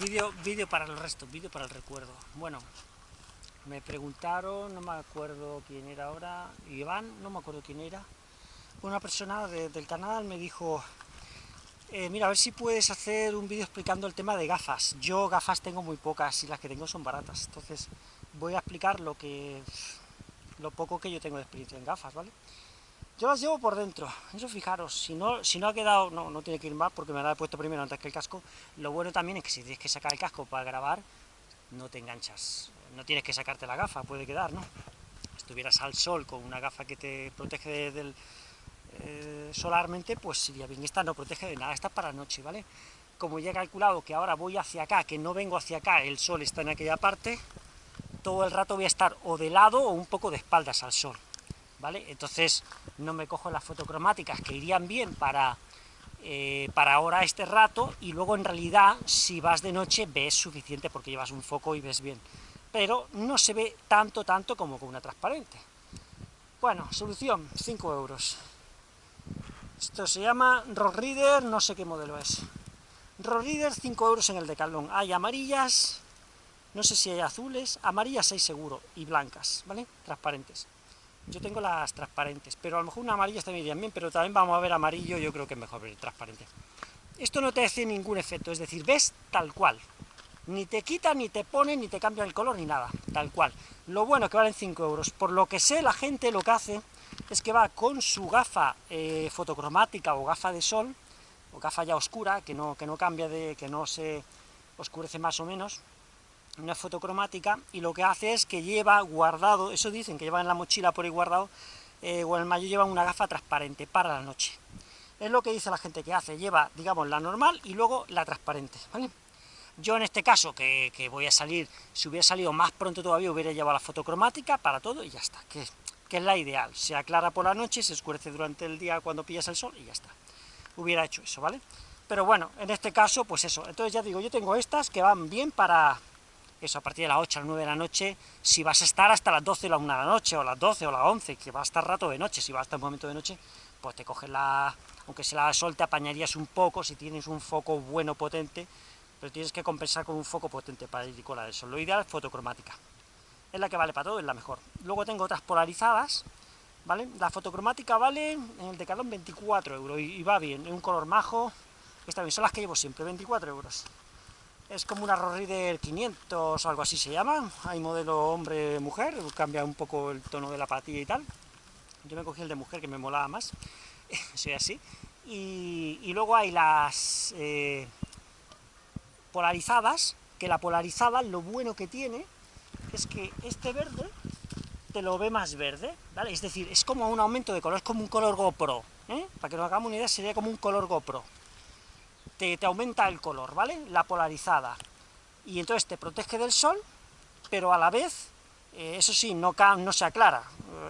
vídeo, vídeo para el resto, vídeo para el recuerdo. Bueno, me preguntaron, no me acuerdo quién era ahora, Iván, no me acuerdo quién era, una persona del canal me dijo, eh, mira, a ver si puedes hacer un vídeo explicando el tema de gafas. Yo gafas tengo muy pocas y las que tengo son baratas, entonces voy a explicar lo que lo poco que yo tengo de experiencia en gafas, ¿vale? Yo las llevo por dentro, eso fijaros, si no, si no ha quedado, no, no tiene que ir mal porque me la he puesto primero antes que el casco, lo bueno también es que si tienes que sacar el casco para grabar, no te enganchas, no tienes que sacarte la gafa, puede quedar, ¿no? Estuvieras al sol con una gafa que te protege del, eh, solarmente, pues sería bien, esta no protege de nada, esta es para noche, ¿vale? Como ya he calculado que ahora voy hacia acá, que no vengo hacia acá, el sol está en aquella parte, todo el rato voy a estar o de lado o un poco de espaldas al sol, ¿vale? Entonces no me cojo las fotocromáticas que irían bien para, eh, para ahora este rato, y luego en realidad si vas de noche ves suficiente porque llevas un foco y ves bien, pero no se ve tanto, tanto como con una transparente. Bueno, solución, 5 euros. Esto se llama Rock Reader, no sé qué modelo es. Rock Reader, 5 euros en el Decathlon. Hay amarillas, no sé si hay azules, amarillas hay seguro, y blancas, ¿vale? Transparentes. Yo tengo las transparentes, pero a lo mejor una amarilla también irían bien, pero también vamos a ver amarillo, yo creo que es mejor ver transparente. Esto no te hace ningún efecto, es decir, ves tal cual. Ni te quita, ni te pone, ni te cambia el color, ni nada, tal cual. Lo bueno es que valen 5 euros. Por lo que sé, la gente lo que hace es que va con su gafa eh, fotocromática o gafa de sol, o gafa ya oscura, que no, que no cambia de, que no se oscurece más o menos, una fotocromática, y lo que hace es que lleva guardado, eso dicen, que lleva en la mochila por ahí guardado, eh, o en el mayo lleva una gafa transparente para la noche. Es lo que dice la gente que hace, lleva, digamos, la normal y luego la transparente, ¿vale? Yo en este caso, que, voy a salir, si hubiera salido más pronto todavía, hubiera llevado la fotocromática para todo y ya está, que, que es la ideal. Se aclara por la noche, se oscurece durante el día cuando pillas el sol y ya está. Hubiera hecho eso, ¿vale? Pero bueno, en este caso, pues eso. Entonces ya digo, yo tengo estas que van bien para eso, a partir de las 8 a las 9 de la noche, si vas a estar hasta las 12 o la 1 de la noche, o las 12 o las 11, que va a estar rato de noche, si va a estar un momento de noche, pues te coges la... aunque se la sol te apañarías un poco si tienes un foco bueno, potente, pero tienes que compensar con un foco potente para ir con la del. Lo ideal es fotocromática. Es la que vale para todo, es la mejor. Luego tengo otras polarizadas, ¿vale? La fotocromática vale en el Decathlon 24 euros y, va bien, es un color majo, está bien, son las que llevo siempre, 24 euros es como una Reader 500 o algo así se llama, hay modelo hombre-mujer, cambia un poco el tono de la patilla y tal, yo me cogí el de mujer que me molaba más, soy así, y, luego hay las eh, polarizadas, que la polarizada lo bueno que tiene es que este verde te lo ve más verde, ¿vale? Es decir, es como un aumento de color, es como un color GoPro, ¿eh? Para que nos hagamos una idea, sería como un color GoPro te, aumenta el color, ¿vale? La polarizada. Y entonces te protege del sol, pero a la vez, eh, eso sí, no, no se aclara,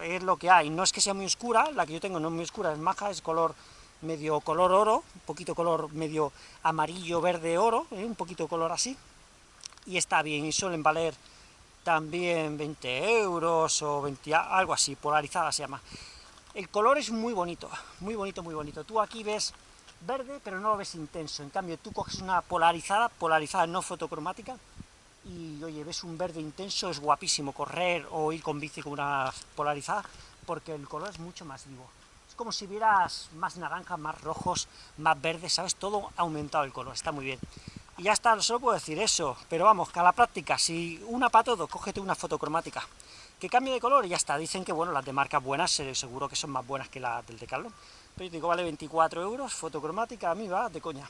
es lo que hay. No es que sea muy oscura, la que yo tengo no es muy oscura, es maja, es color medio color oro, un poquito color medio amarillo, verde, oro, ¿eh? un poquito color así, y está bien, y suelen valer también 20 euros o 20, algo así, polarizada se llama. El color es muy bonito, muy bonito, muy bonito. Tú aquí ves verde, pero no lo ves intenso. En cambio, tú coges una polarizada, polarizada no fotocromática, y oye, ves un verde intenso, es guapísimo correr o ir con bici con una polarizada, porque el color es mucho más vivo. Es como si vieras más naranjas, más rojos, más verdes, ¿sabes? Todo ha aumentado el color, está muy bien. Y ya está, solo puedo decir eso, pero vamos, que a la práctica, si una para todo, cógete una fotocromática, que cambie de color y ya está. Dicen que, bueno, las de marcas buenas, seguro que son más buenas que las del Decathlon, pero digo, vale 24 euros, fotocromática, a mí va de coña.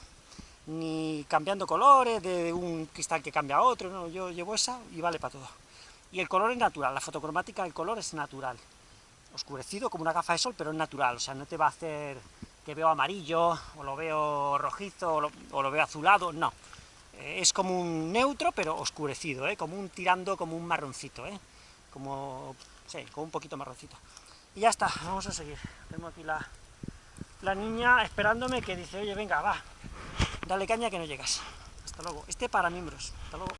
Ni cambiando colores, de un cristal que cambia a otro, no, yo llevo esa y vale para todo. Y el color es natural, la fotocromática, el color es natural. Oscurecido como una gafa de sol, pero es natural, o sea, no te va a hacer que veo amarillo, o lo veo rojizo, o lo, veo azulado, no. Es como un neutro, pero oscurecido, ¿eh? como un tirando, como un marroncito, ¿eh? Como, sí, como un poquito marroncito. Y ya está, vamos a seguir. Tengo aquí la, la niña esperándome que dice, oye, venga, va, dale caña que no llegas. Hasta luego. Este para miembros. Hasta luego.